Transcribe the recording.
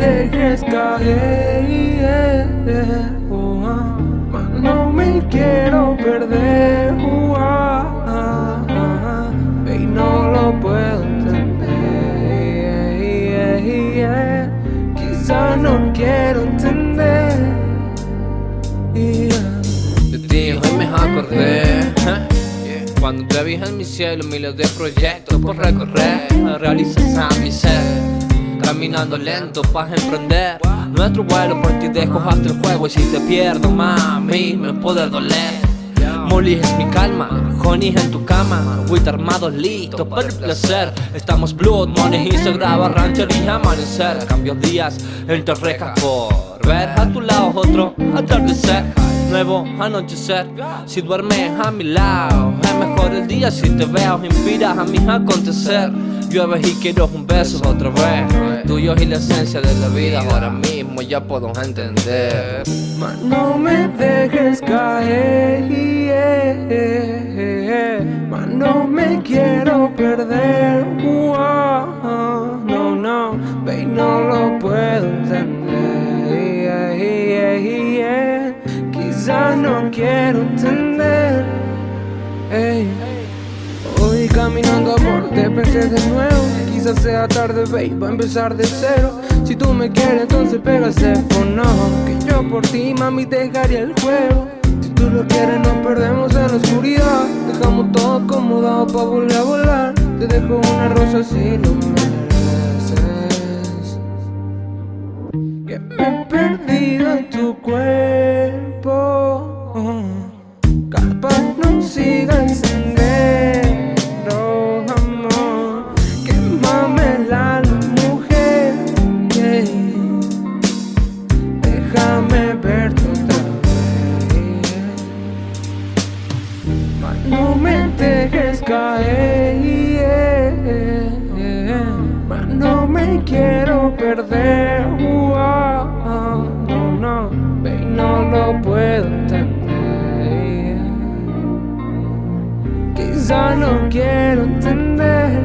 dejes caer. Oh, ah, no me quiero perder. Oh, ah, ah, y no lo puedo entender. Quizá no quiero entender. De ti hoy me acordé. Cuando te vi en mi cielo, miles de proyectos por recorrer, realizas a mi ser. Caminando lento para emprender. Nuestro vuelo por ti dejo hasta el juego y si te pierdo, mami, me puede doler. Molly es mi calma, Honey en tu cama, Wit armados listos para el placer. Estamos blood, money y se graba rancher y amanecer. Cambios días entre rejas por ver. A tu lado otro atardecer. Nuevo anochecer. Si duermes a mi lado Es mejor el día. Si te veo Inspiras a mi acontecer Llueve y quiero un beso otra vez. Tuyo y la esencia de la vida Ahora mismo ya puedo entender. No me dejes caer no me quiero perder No, no, ve no lo puedo entender quizá no quiero entender caminando a te pensé de nuevo. Quizás sea tarde, babe, va a empezar de cero. Si tú me quieres, entonces pega ese fono Que yo por ti, mami, dejaría el juego. Si tú lo quieres, nos perdemos en la oscuridad. Dejamos todo acomodado pa' volver a volar. Te dejo una rosa si lo mereces Que me he No me dejes caer. No me quiero perder. No, no, no lo puedo entender. No quiero entender.